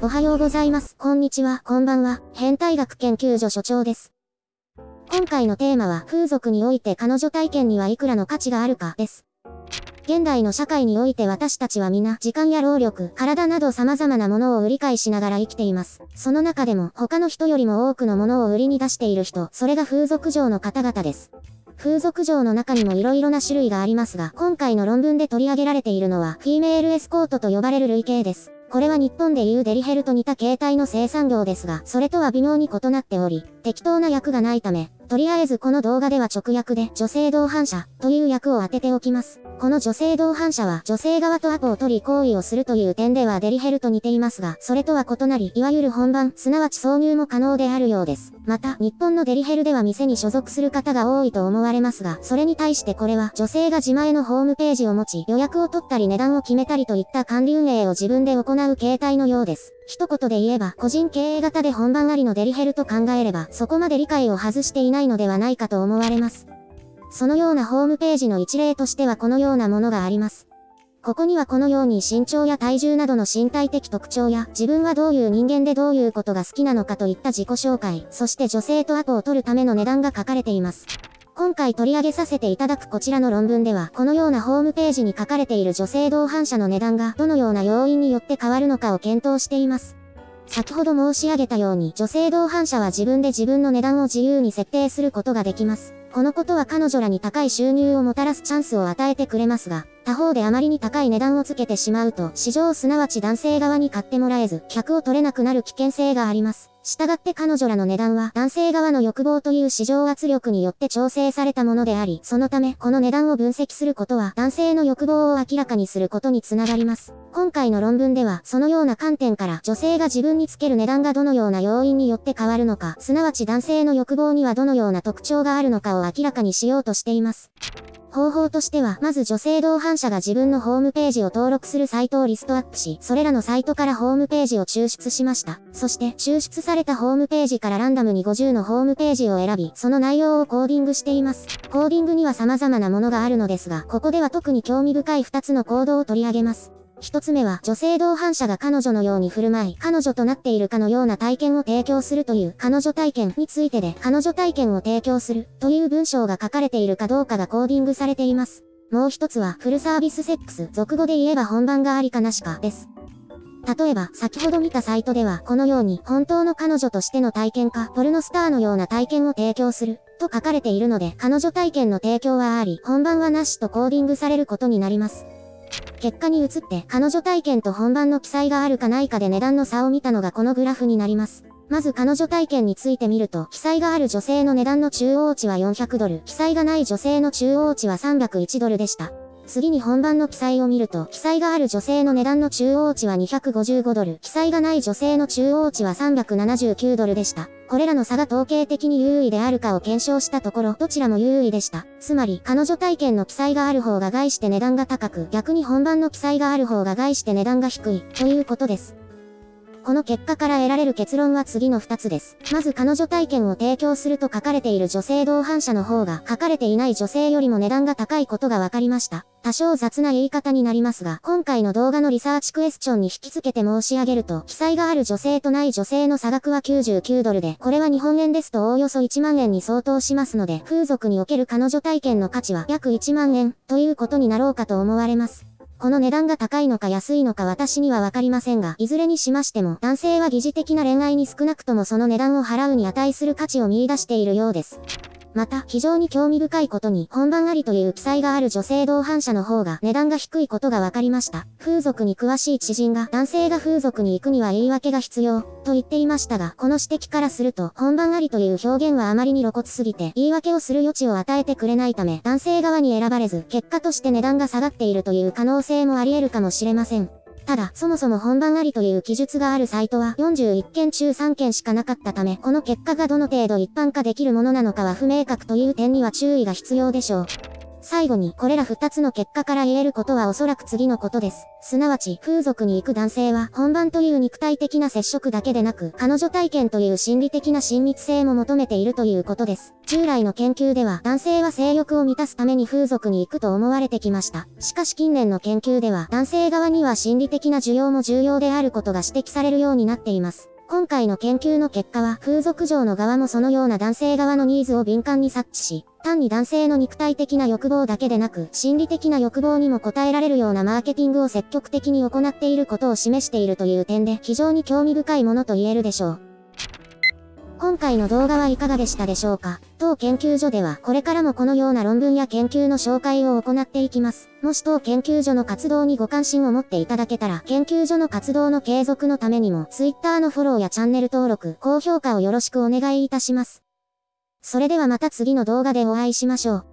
おはようございます。こんにちは、こんばんは。変態学研究所所長です。今回のテーマは、風俗において彼女体験にはいくらの価値があるか、です。現代の社会において私たちは皆、時間や労力、体など様々なものを売り買いしながら生きています。その中でも、他の人よりも多くのものを売りに出している人、それが風俗嬢の方々です。風俗嬢の中にも色々な種類がありますが、今回の論文で取り上げられているのは、フィーメールエスコートと呼ばれる類型です。これは日本でいうデリヘルと似た形態の生産業ですが、それとは微妙に異なっており、適当な役がないため、とりあえずこの動画では直訳で女性同伴者という役を当てておきます。この女性同伴者は女性側とアポを取り行為をするという点ではデリヘルと似ていますが、それとは異なり、いわゆる本番、すなわち挿入も可能であるようです。また、日本のデリヘルでは店に所属する方が多いと思われますが、それに対してこれは女性が自前のホームページを持ち、予約を取ったり値段を決めたりといった管理運営を自分で行う形態のようです。一言で言えば、個人経営型で本番ありのデリヘルと考えれば、そこまで理解を外していないのではないかと思われます。そのようなホームページの一例としてはこのようなものがあります。ここにはこのように身長や体重などの身体的特徴や自分はどういう人間でどういうことが好きなのかといった自己紹介、そして女性とアポを取るための値段が書かれています。今回取り上げさせていただくこちらの論文では、このようなホームページに書かれている女性同伴者の値段がどのような要因によって変わるのかを検討しています。先ほど申し上げたように、女性同伴者は自分で自分の値段を自由に設定することができます。このことは彼女らに高い収入をもたらすチャンスを与えてくれますが、他方であまりに高い値段をつけてしまうと、市場すなわち男性側に買ってもらえず、客を取れなくなる危険性があります。従って彼女らの値段は男性側の欲望という市場圧力によって調整されたものであり、そのためこの値段を分析することは男性の欲望を明らかにすることにつながります。今回の論文ではそのような観点から女性が自分につける値段がどのような要因によって変わるのか、すなわち男性の欲望にはどのような特徴があるのかを明らかにしようとしています。方法としては、まず女性同伴者が自分のホームページを登録するサイトをリストアップし、それらのサイトからホームページを抽出しました。そして、抽出されたホームページからランダムに50のホームページを選び、その内容をコーディングしています。コーディングには様々なものがあるのですが、ここでは特に興味深い2つのコードを取り上げます。一つ目は、女性同伴者が彼女のように振る舞い、彼女となっているかのような体験を提供するという彼女体験についてで、彼女体験を提供するという文章が書かれているかどうかがコーディングされています。もう一つは、フルサービスセックス、俗語で言えば本番がありかなしか、です。例えば、先ほど見たサイトでは、このように、本当の彼女としての体験か、ポルノスターのような体験を提供する、と書かれているので、彼女体験の提供はあり、本番はなしとコーディングされることになります。結果に移って、彼女体験と本番の記載があるかないかで値段の差を見たのがこのグラフになります。まず彼女体験について見ると、記載がある女性の値段の中央値は400ドル、記載がない女性の中央値は301ドルでした。次に本番の記載を見ると、記載がある女性の値段の中央値は255ドル、記載がない女性の中央値は379ドルでした。これらの差が統計的に優位であるかを検証したところ、どちらも優位でした。つまり、彼女体験の記載がある方が害して値段が高く、逆に本番の記載がある方が害して値段が低い、ということです。この結果から得られる結論は次の2つです。まず彼女体験を提供すると書かれている女性同伴者の方が書かれていない女性よりも値段が高いことが分かりました。多少雑な言い方になりますが、今回の動画のリサーチクエスチョンに引き付けて申し上げると、記載がある女性とない女性の差額は99ドルで、これは日本円ですとおおよそ1万円に相当しますので、風俗における彼女体験の価値は約1万円ということになろうかと思われます。この値段が高いのか安いのか私にはわかりませんが、いずれにしましても、男性は疑似的な恋愛に少なくともその値段を払うに値する価値を見出しているようです。また、非常に興味深いことに、本番ありという記載がある女性同伴者の方が値段が低いことが分かりました。風俗に詳しい知人が、男性が風俗に行くには言い訳が必要、と言っていましたが、この指摘からすると、本番ありという表現はあまりに露骨すぎて、言い訳をする余地を与えてくれないため、男性側に選ばれず、結果として値段が下がっているという可能性もあり得るかもしれません。ただ、そもそも本番ありという記述があるサイトは41件中3件しかなかったため、この結果がどの程度一般化できるものなのかは不明確という点には注意が必要でしょう。最後に、これら2つの結果から言えることはおそらく次のことです。すなわち、風俗に行く男性は、本番という肉体的な接触だけでなく、彼女体験という心理的な親密性も求めているということです。従来の研究では、男性は性欲を満たすために風俗に行くと思われてきました。しかし近年の研究では、男性側には心理的な需要も重要であることが指摘されるようになっています。今回の研究の結果は、風俗嬢の側もそのような男性側のニーズを敏感に察知し、単に男性の肉体的な欲望だけでなく、心理的な欲望にも応えられるようなマーケティングを積極的に行っていることを示しているという点で、非常に興味深いものと言えるでしょう。今回の動画はいかがでしたでしょうか？当研究所ではこれからもこのような論文や研究の紹介を行っていきます。もし当研究所の活動にご関心を持っていただけたら、研究所の活動の継続のためにも Twitter のフォローやチャンネル登録、高評価をよろしくお願いいたします。それではまた次の動画でお会いしましょう。